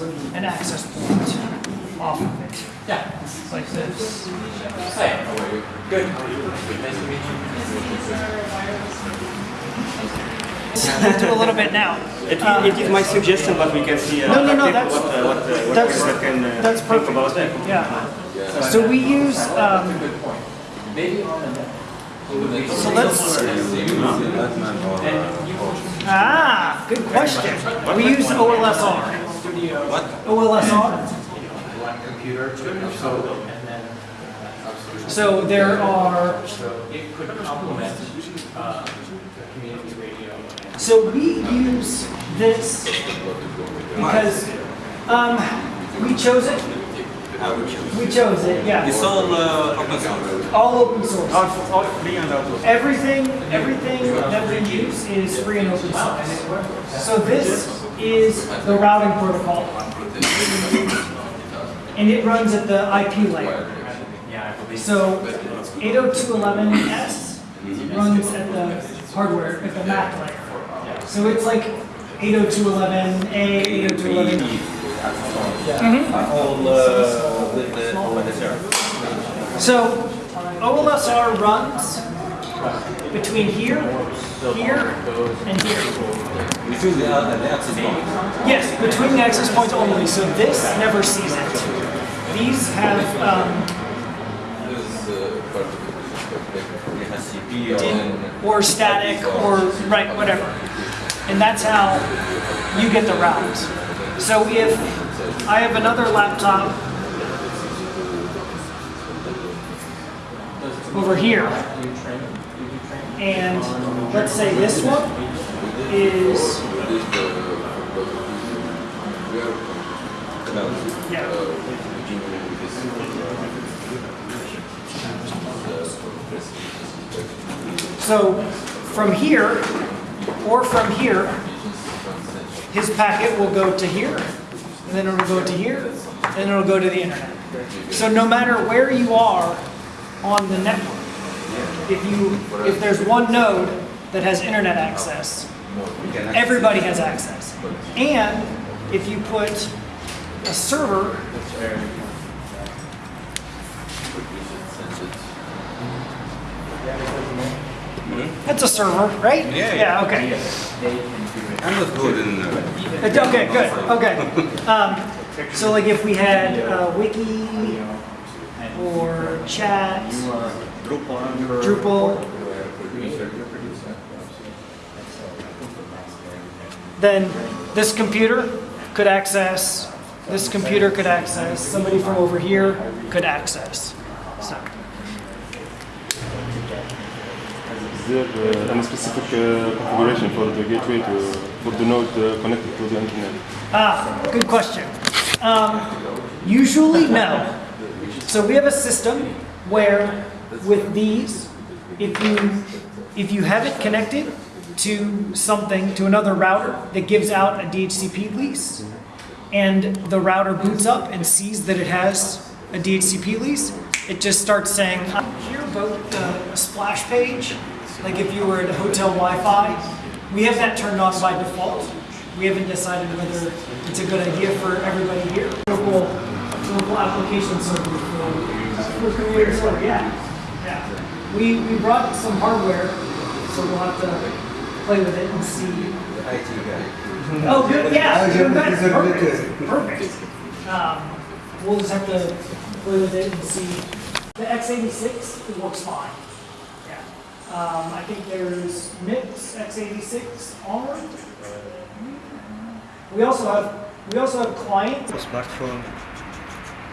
an access point off of it. Yeah. Like this. Hi. How are you? Good. How are you? Nice to meet you. Do a little bit now. It, it is my suggestion, but we can see. Uh, No, no, no, what, that's- uh, what, uh, what that's- can uh, that's think perfect. about that. Yeah. So we use, um, Good point. Maybe on the net. so let's, ah, good question. We use OLSR. What? OLSR. One computer, so, and then. So there are, So it could complement, uh, community radio. so we use this because, um, we chose it. We chose it, yeah. It's all uh, open source. All open source. All, all free and out of. Everything, everything that we use is free and open source. So this is the routing protocol. And it runs at the IP layer. Yeah, So 802.11s runs at the hardware, at the MAC layer. So it's like 802.11a, 802.11. All uh, So OLSR runs between here, here, and here. Between the, uh, the access point. Yes, between the access points only, so this never sees it. These have, um, or static or, right, whatever. And that's how you get the route. So if I have another laptop over here, and let's say this one is, yeah, So from here, or from here, his packet will go to here, and then it'll go to here, and it'll go to the internet. So no matter where you are on the network, if you, if there's one node that has internet access, everybody has access. And if you put a server That's a server, right? Yeah, Yeah, okay. I'm good in. Uh, Okay, good, okay. Um, so like if we had uh, wiki or chat, Drupal, then this computer could access, this computer could access, somebody from over here could access. So, Is there uh, any specific uh, configuration for the gateway to for the node uh, connected to the internet? ah, good question. Um, usually no. So we have a system where with these, if you if you have it connected to something to another router that gives out a DHCP lease, and the router boots up and sees that it has a DHCP lease, it just starts saying here about the uh, splash page. Like if you were at a hotel Wi-Fi, we have that turned on by default. We haven't decided whether it's a good idea for everybody here. Local, local application server for, for computer server, yeah. Yeah. We, we brought some hardware, so we'll have to play with it and see. The IT guy. Oh, good, yeah, good, good, perfect, perfect. Um, we'll just have to play with it and see. The x86, it works fine. Yeah. Um, I think there's Mix x86 onward. We also have, we also have clients. Smartphone,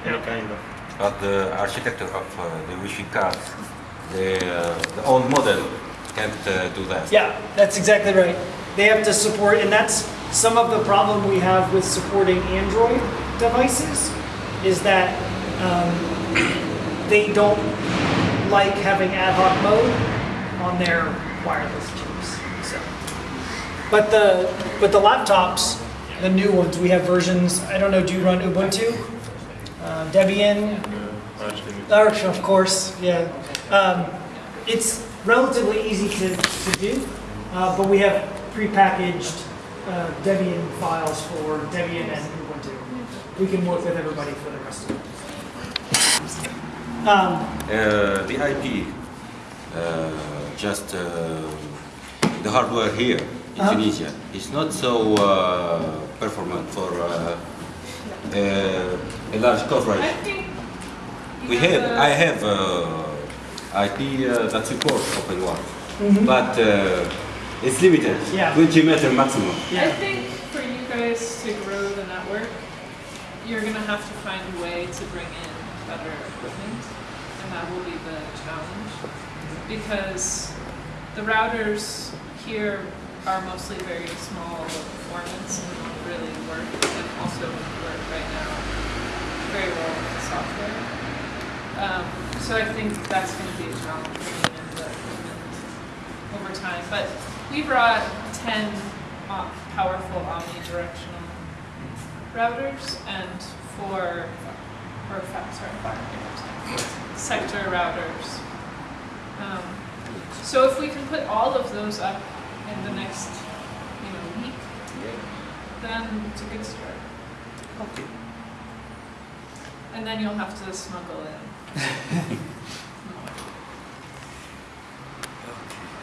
any kind of. But the architecture of uh, the Wi-Fi cards, the, uh, the old model can't uh, do that. Yeah, that's exactly right. They have to support, and that's some of the problem we have with supporting Android devices, is that um, they don't like having ad hoc mode on their wireless chips. So, but the but the laptops, the new ones, we have versions. I don't know. Do you run Ubuntu? Uh, Debian? Arch, of course, yeah. Um, it's relatively easy to, to do, uh, but we have prepackaged uh, Debian files for Debian and Ubuntu. we can work with everybody for the rest of it. Um, Uh, the IP, uh, just uh, the hardware here in Uh-huh. Tunisia, is not so uh, performant for uh, uh, a large I coverage. We have, a- I have uh, IP uh, that supports OpenWRT, Mhm. but uh, it's limited, Yeah. 20 meter maximum. Yeah. I think for you guys to grow the network, you're gonna have to find a way to bring in better equipment, and that will be the challenge. Because the routers here are mostly very small low performance and don't really work, and also work right now very well with the software. Um, so I think that's gonna be a challenge the equipment over time. But we brought 10 uh, powerful omnidirectional routers and four, or five, sorry, five, sector routers. Um, so if we can put all of those up in the next, you know, week, then it's a good start. Okay. And then you'll have to smuggle in.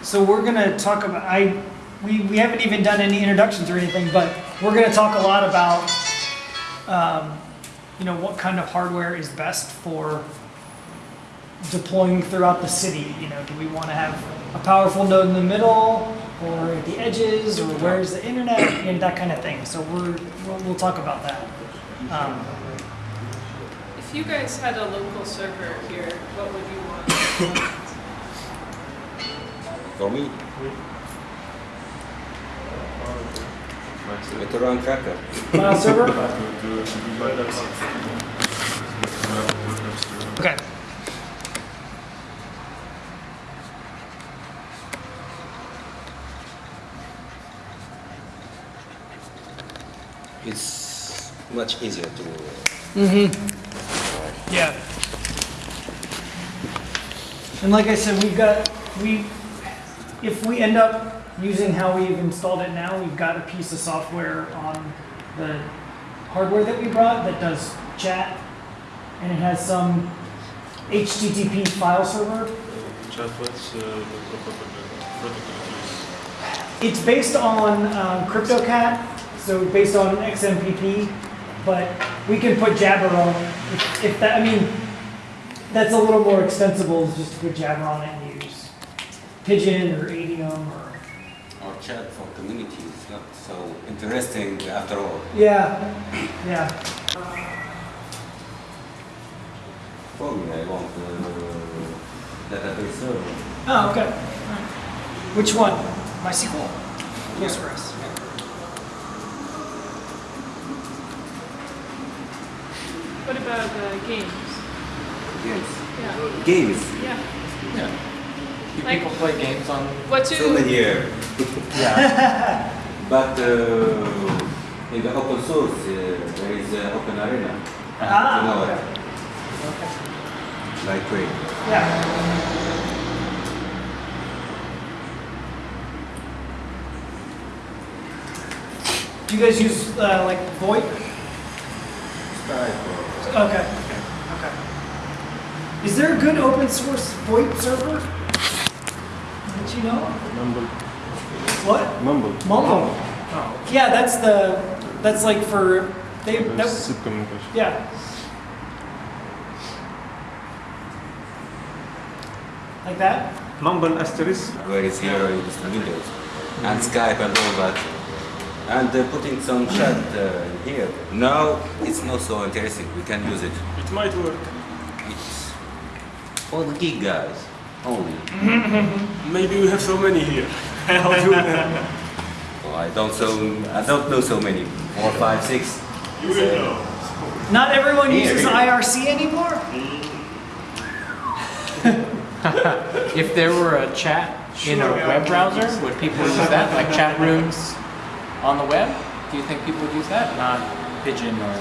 So we're gonna talk about, I, we, we haven't even done any introductions or anything, but we're gonna talk a lot about, um, you know, what kind of hardware is best for deploying throughout the city, you know, do we wanna have a powerful node in the middle, or at the edges, or where's the internet, and that kind of thing, so we're, we'll, we'll talk about that. Um, If you guys had a local server here, what would you want? For me, BitTorrent tracker. File server? Okay. It's much easier to. Yeah. And like I said, we've got, we, if we end up using how we've installed it now, we've got a piece of software on the hardware that we brought that does chat. And it has some HTTP file server. Chat, what's uh, the protocol protocol It's based on um, CryptoCat, so based on XMPP, but we can put Jabber on if, if that. I mean, that's a little more extensible just to put Jabber on it and use Pidgin or Adium or Our chat for community is not so interesting after all. yeah, yeah. For me, I want uh, database server. Oh, okay. Alright. Which one? MySQL. Postgres. What about uh, games? Games. Yeah. Games. Yeah. Do Like- people play games on? What's So your many years. Yeah. But uh, in the open source, uh, there is uh, Open Arena. Ah, You know okay. Okay. like Ray. Yeah. Do you guys use uh, like VoIP? Skype. Okay. Okay. Is there a good open source VoIP server? That you know? Mumble. What? Mumble. Mumble. Oh. Yeah, that's the that's like for they that, communication. yeah. Like that? Mumble asterisk. where it's here in the Windows and Skype and all that. And uh, putting some chat uh, here. Now it's not so interesting. We can use it. It might work. It's for the geek guys only. Maybe we have so many here. How do we know? Well, I don't so I don't know so many. Four, five, six. You So, Not everyone Here, uses here. IRC anymore? If there were a chat in a web browser, would people use that, like chat rooms on the web? Do you think people would use that? Not Pidgin or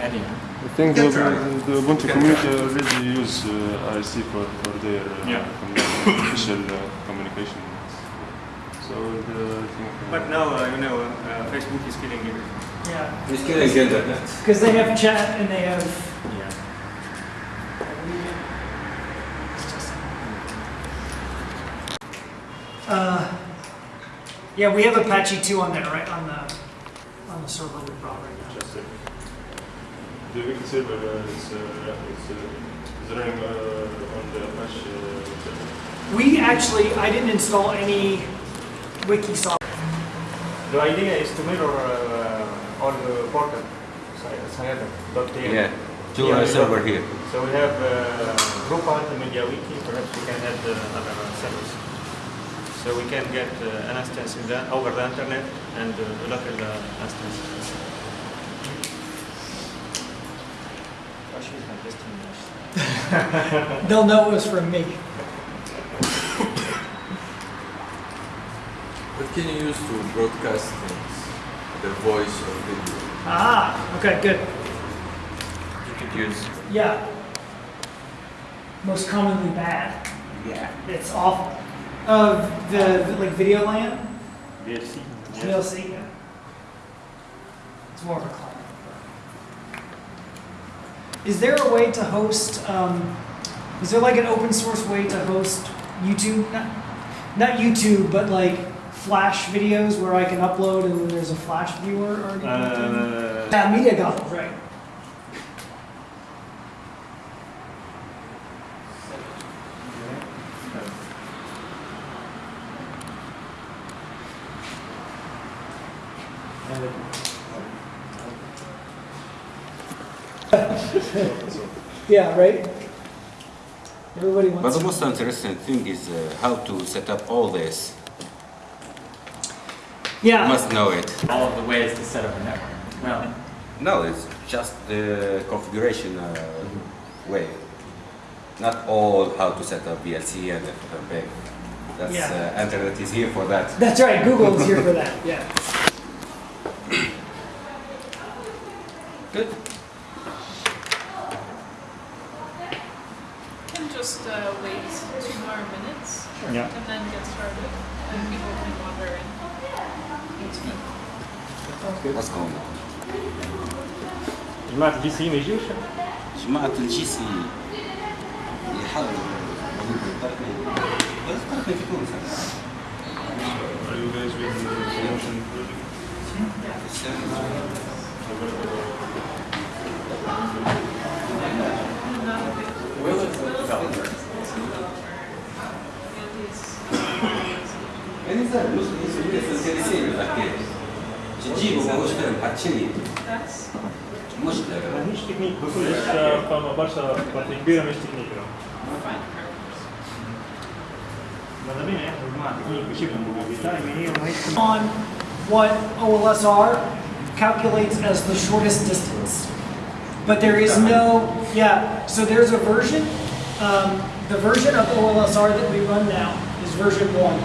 Adium? I think the, the Ubuntu community already use uh, IRC for, for their uh, Yeah. commu- official uh, communication. So So the thing. But now, uh, you know, uh, Facebook is killing it. Yeah, It's killing internet. because they have chat and they have. Yeah. Uh, yeah, we have Apache 2 on there, right? On the on the server we brought right now. Just a, the wiki server uh, is, uh, is, uh, is running uh, on the Apache uh, server. We actually, I didn't install any wiki software. The idea is to mirror uh, all the portal, Sayada.tm. Yeah, two Yeah, uh, we server got- here. So we have uh, Drupal, the media wiki, perhaps we can add uh, other servers. So we can get uh, an instance in the, over the internet and uh, local uh, instance. They'll know it was from me. What can you use to broadcast things? The voice or video? Ah, okay, good. You could use Yeah. Most commonly bad. yeah. It's awful. Uh, the like VideoLAN, VLC. VLC. Yeah. It's more of a client. Is there a way to host? Um, is there like an open source way to host YouTube? Not, not YouTube, but like Flash videos where I can upload and then there's a Flash viewer built in? Uh, Yeah, Media right. Yeah, right? Everybody wants But the most interesting thing is uh, how to set up all this. Yeah. You Yeah, must know it. All of the ways to set up a network. Well, No, it's just the configuration uh, way. Not all how to set up VLC and FFmpeg. That's Yeah. uh, internet is here for that. that's right, Google is here for that, yeah. Good. Can just uh, wait two more minutes yeah. and then get started, and people can wander in. What's going on? جماعة الجي سي ما يجوش؟ جماعة الجي سي يحاولوا بس تعرفني في تونس Are you guys with the promotion project? Will 무슨 무슨 보고 싶은 On what OLSR calculates as the shortest distance. But there is no, yeah, so there's a version um, the version of OLSR that we run now is version one,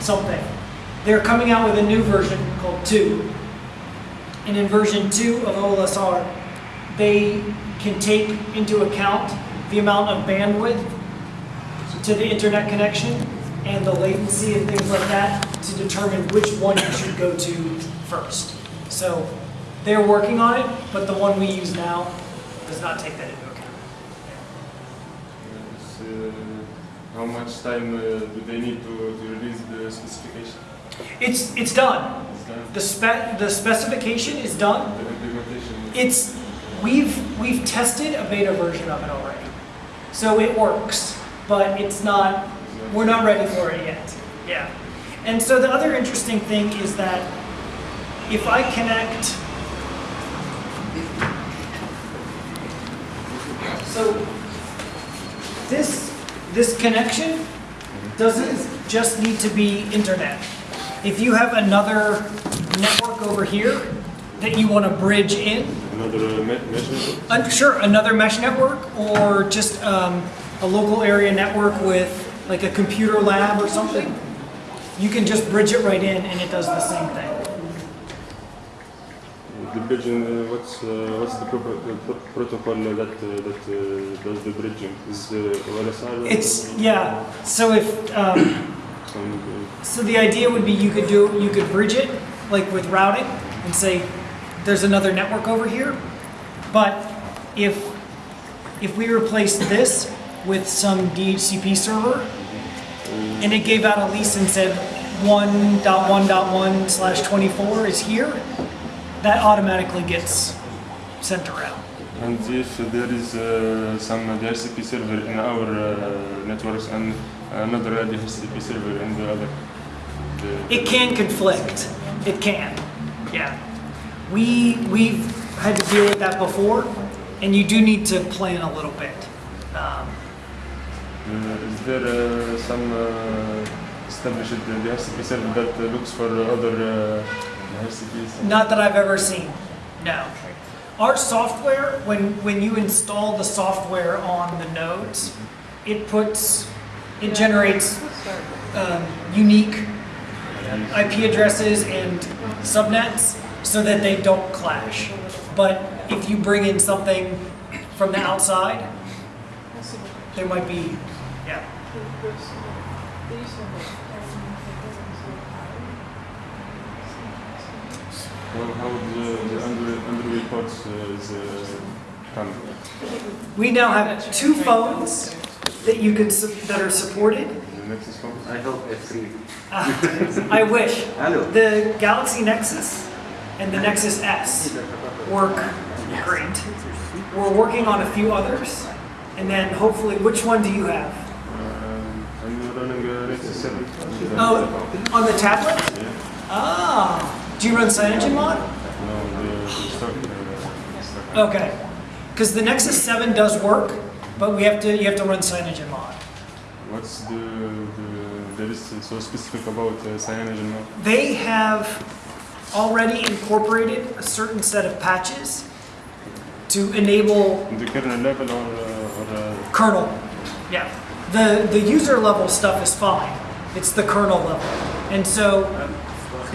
something. They're coming out with a new version called two. And in version two of OLSR, they can take into account the amount of bandwidth to the internet connection and the latency and things like that to determine which one you should go to first. So they're working on it, but the one we use now does not take that into how much time uh, do they need to, to release the specification? It's, it's done. It's done. The spec, the specification is done. The implementation. It's, we've, we've tested a beta version of it already. So it works, but it's not, we're not ready for it yet. Yeah. And so the other interesting thing is that if I connect, so this, this connection doesn't just need to be internet. If you have another network over here that you want to bridge in, Another uh, me- measure. uh, sure, another mesh network or just um, a local area network with like a computer lab or something, you can just bridge it right in and it does the same thing. The bridging, uh, what's uh, what's the, the pro- protocol that uh, that uh, does the bridging? Is uh, OLSR? It's, yeah, so if, um. Uh, So the idea would be you could do, you could bridge it, like with routing, and say, there's another network over here. But if, if we replaced this with some DHCP server, and it gave out a lease and said 1.1.1 slash 24 is here, that automatically gets sent around. and if there is uh, some DHCP server in our uh, networks and another DHCP server in the other. The, It can conflict. It can. Yeah. We we've had to deal with that before, and you do need to plan a little bit. Um, Uh, is there uh, some uh, established DHCP server that uh, looks for other not that I've ever seen. No. Our software, when when you install the software on the nodes, it puts it generates um, unique IP addresses and subnets so that they don't clash. But if you bring in something from the outside, there might be, yeah. Well, how the, the under, Android ports uh, is uh, coming? We now have two phones that you could, su- that are supported. The Nexus phone? I hope F3. Ah, I wish. Hello. The Galaxy Nexus and the Nexus S work great. We're working on a few others, and then hopefully, which one do you have? Um, I'm running a Nexus 7. Oh, on the tablet? Yeah. Ah, do you run CyanogenMod? No, the, the stock. Uh. Okay, because the Nexus 7 does work, but we have to, you have to run CyanogenMod. What's the, the there is so specific about uh, cyanogen now? They have already incorporated a certain set of patches to enable the kernel level or uh, or uh, kernel. Yeah. The the user level stuff is fine. It's the kernel level. And so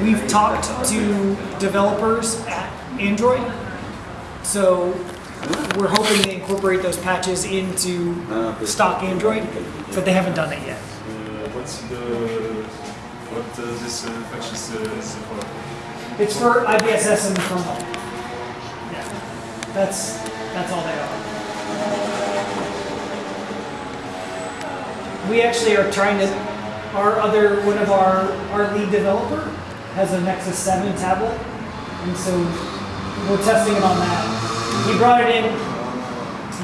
we've talked to developers at Android. So we're hoping to incorporate those patches into stock Android, but they haven't done it yet. uh, what's the what uh, this uh, patches uh, is for? It's for IBSS and kernel. Yeah. That's that's all they are. We actually are trying to our other one of our our lead developer has a Nexus 7 tablet. And so we're testing it on that. He brought it in.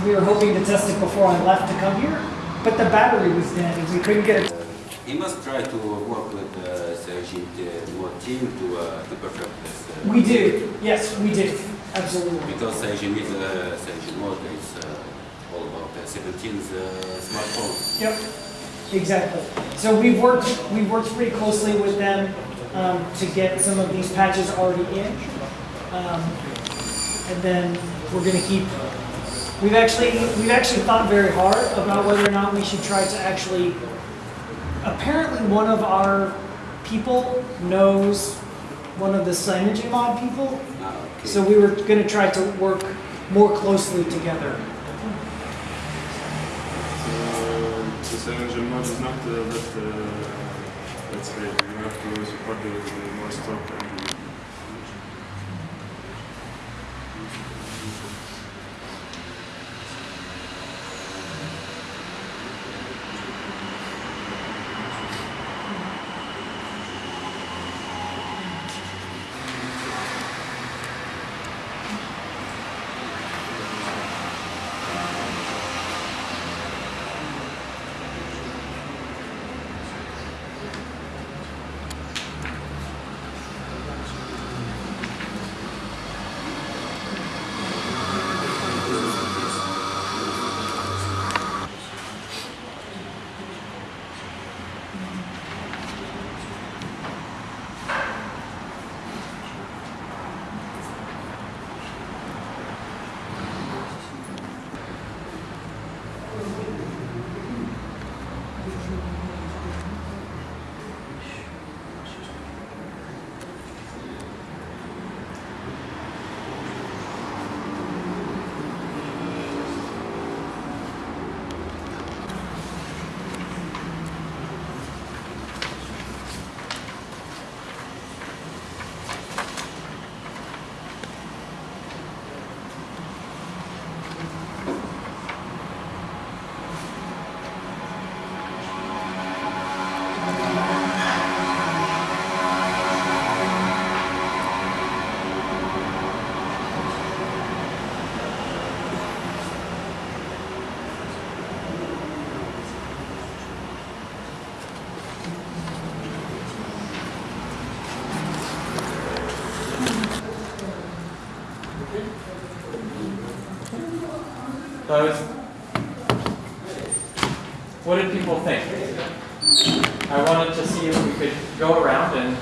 We were hoping to test it before I left to come here, but the battery was dead and we couldn't get it. He must try to work with uh, Sergent uh, team to, uh, to perfect this. Uh, We do. Yes, we do. Absolutely. Because Sergent is uh, Sergent mode is uh, all about uh, 17's uh, smartphone. Yep, exactly. So we've worked, we've worked pretty closely with them um, to get some of these patches already in. Um, and then we're gonna keep, we've actually, we've actually thought very hard about whether or not we should try to actually, apparently one of our people knows one of the CyanogenMod people. Ah. So we were gonna try to work more closely together. Uh, the mode is not uh, that uh, and what did people think? I wanted to see if we could go around and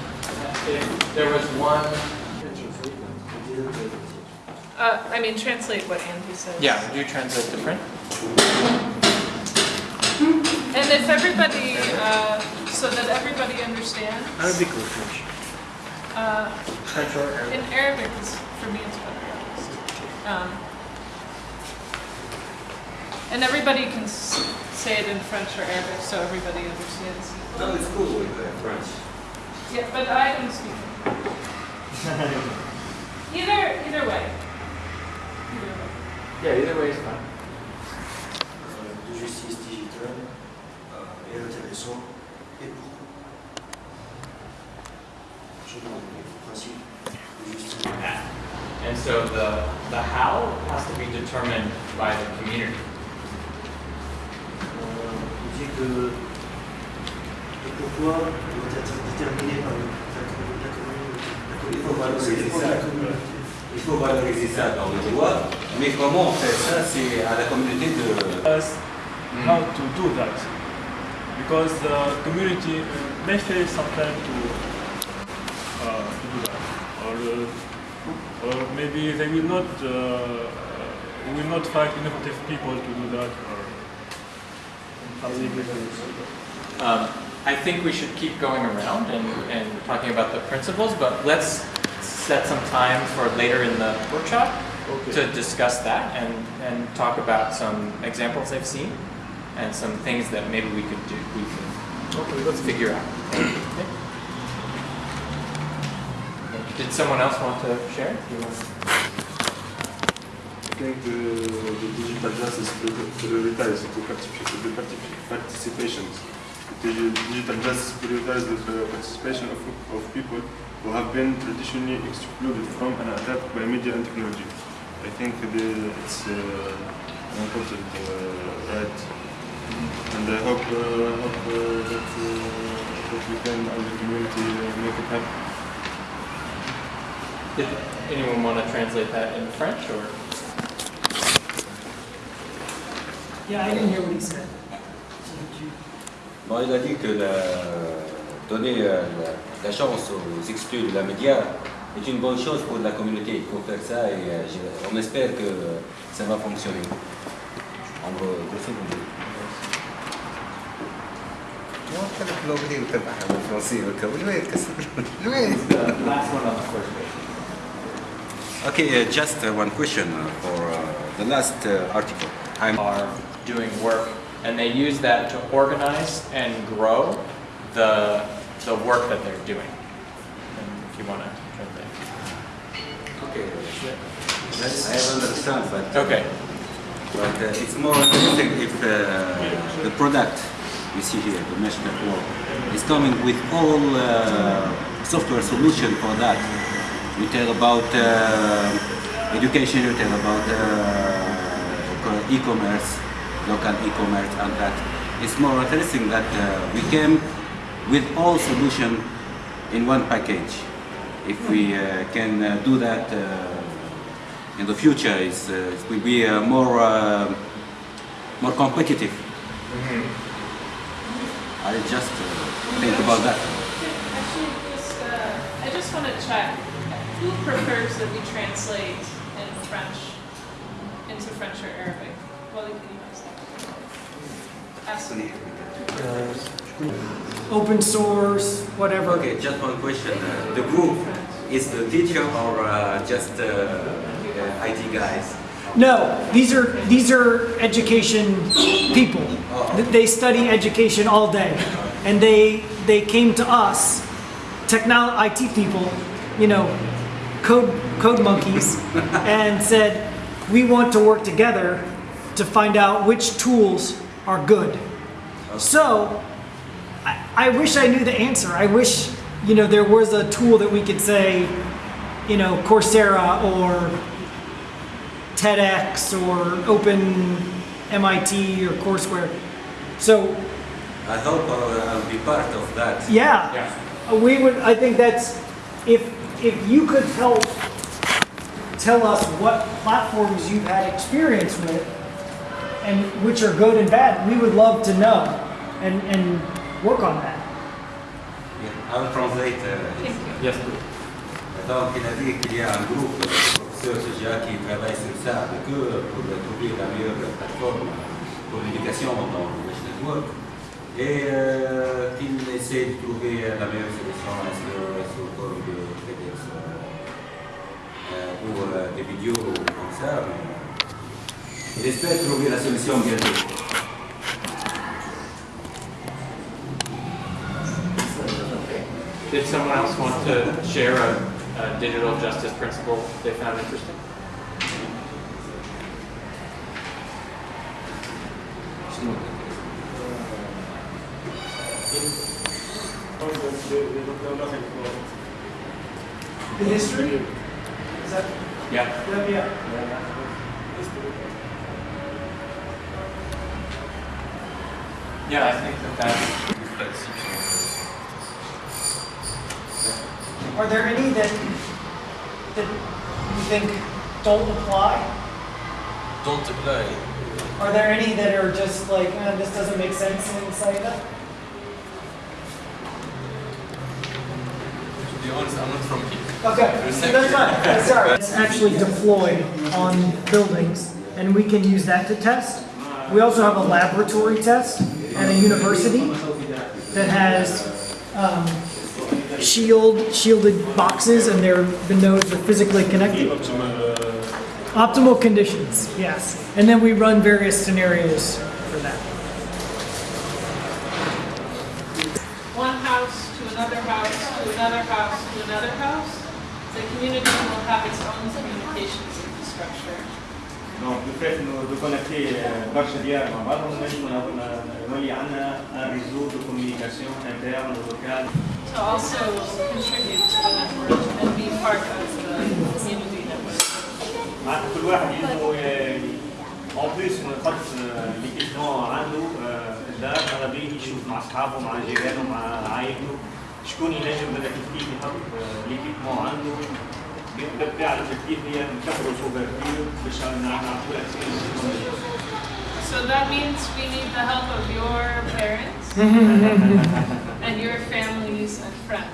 if there was one. Uh, I mean, translate what Andy says. Yeah, would you translate to print? And if everybody, uh, so that everybody understands. Arabic or French? Uh, French or Arabic? in Arabic, for me, it's better. Um, and everybody can s- say it in French or Arabic, so everybody understands. No, it's cool with uh, French. Yeah, but I don't speak. either, either way. Either way. Yeah, either way is fine. de justice digitale euh, est intéressant et pourquoi Je demande le principe de justice. And so the, the how has to be determined by the community. Que le pourquoi doit être déterminé par le- la, la communauté. La communauté. Il faut valoriser Ça dépend de la ça. communauté. Il faut valoriser ça dans le droit, mais comment on fait ça, c'est à la communauté de... us how to do that because the community uh, may fail sometimes to, uh, to do that or, uh, or maybe they will not uh, uh, will not find innovative people to do or that. Um, I think we should keep going around and, and talking about the principles, but let's set some time for later in the workshop to discuss that and, and talk about some examples I've seen and some things that maybe we could do, we could let's figure out. Okay. Did someone else want to share? Think the, digital justice prioritizes the particip- the digital justice prioritizes the participation of, of people who have been traditionally excluded from and attacked by media and technology. I think the, it's uh, an important uh, right, and I hope, uh, hope uh, that, uh, that we can, as a community, uh, make it happen. Did anyone want to translate that in French or? Yeah, I didn't hear what he said. Bon, il a dit que la, donner euh, la, la chance aux exclus de la média est une bonne chose pour la communauté. Il faut faire ça et euh, je- on espère que ça va fonctionner. En gros, grosso modo. The last one on the first page. Okay, uh, just uh, one question uh, for uh, the last uh, article. I'm doing work and they use that to organize and grow the, the work that they're doing. And if you want to translate. okay. I have understand, but Okay. But uh, it's more interesting if uh, the product you see here, the mesh network, is coming with all uh, software solution for that. You tell about uh, education, you tell about uh, e-commerce, local e-commerce and that. It's more interesting that uh, we came with all solution in one package. If we uh, can uh, do that uh, in the future is uh, it will be uh, more uh, more competitive. I just uh, think about that. Actually, just, uh, I just want to check, who prefers that we translate in French into French or Arabic? Well, you can ask. Ask. Open source, whatever. Okay, just one question. Uh, the group is the teacher or uh, just uh, uh, IT guys? No, these are these are education people. Th- They study education all day, and they they came to us, technol IT people, you know, code code monkeys, and said we want to work together to find out which tools are good. So, I, I wish I knew the answer. I wish you know there was a tool that we could say, you know, Coursera or TEDx or Open MIT or Courseware. So I hope uh, I'll be part of that. yeah, Yeah. uh, we would. I think that's if if you could help tell us what platforms you've had experience with, and which are good and bad. We would love to know and, and work on that. Yeah, I will translate. Uh, Yes. Donc, il a dit qu'il y a un groupe de professeurs déjà qui travaille sur ça avec eux pour trouver la meilleure plateforme pour l'éducation dans le Mesh Network et euh, qu'il essaie de trouver la meilleure solution sur, sur le forum de TEDx euh, ou euh, des vidéos comme ça. Mais il espère trouver la solution bientôt. Did someone else want to share a, a digital justice principle they found interesting? The history? Is that, Yeah. yeah, yeah. Yeah, I think that that's. Are there any that, that you think don't apply? Don't apply. Are there any that are just like, eh, this doesn't make sense in Sayada? To be honest, I'm not from here. Okay, that's fine, that's all right. It's actually deployed on buildings, and we can use that to test. We also have a laboratory test at a university that has um, shield, shielded boxes and their, the nodes are physically connected. Optimal conditions, yes. And then we run various scenarios for that. One house to another house to another house to another house. The community will have its own communications infrastructure. نولي عندنا ان ريزو دو كوميونيكاسيون انترن ولوكال To also contribute to the network and be part of the community network. معناتها كل واحد يلزمو اون بليس من خط ليكيبمون عنده آه، في الدار ماذا بيه يشوف مع اصحابه مع جيرانه مع عائلته شكون ينجم هذا كيف يحط ليكيبمون عنده بالطبيعه الافكتيف هي نكبروا سوبرفيو باش نعطوا الاكسبيرينس So that means we need the help of your parents and your families and friends.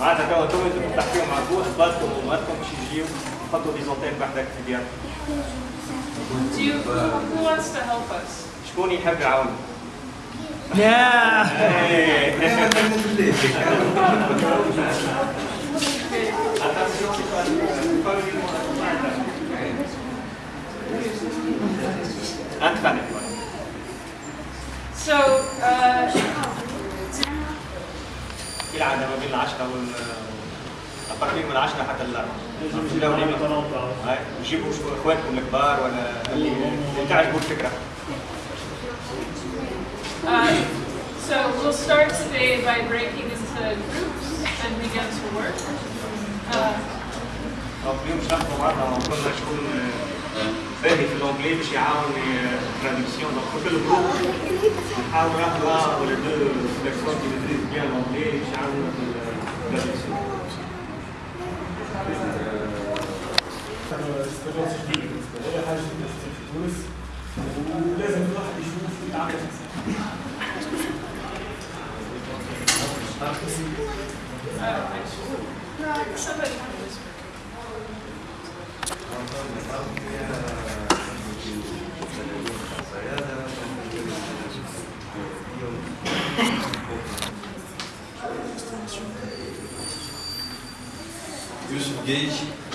معناتها توا انتم لازم تحكيوا مع بوح بالكم وماتكم باش يجيو يحطوا دي زونتين بحدك في دياركم Do you, who, who wants to help us? شكون يحب يعاون؟ Yeah. انت 10 وال التقييم من 10 حتى الأربعة. جيبوا اخواتكم الكبار ولا اللي تعجبوا الفكرة. Uh, so we'll start today by breaking into groups and begin to work. Uh, التراديكسيون استجابة جديدة بالنسبة لي حاجة جديدة في تونس ولازم الواحد يشوف يتعامل uh, somebody whisper. يوسف جيج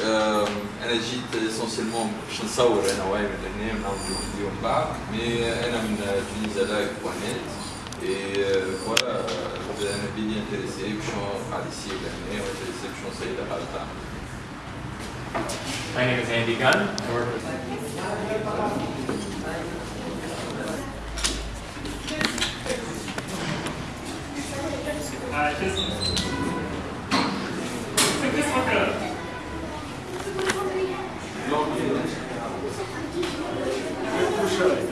آم، انا جيت اسونسيلمون باش نصور انا واي من هنا نعملوا فيديو من بعد مي انا من تونيزا لايف بوانيت اي فوالا انا بيدي انتريسي باش قاعد يصير لهنا وانتريسي باش نصير الحال تاعنا My name is Andy Gunn. I work with 来，这是这个是个。不是。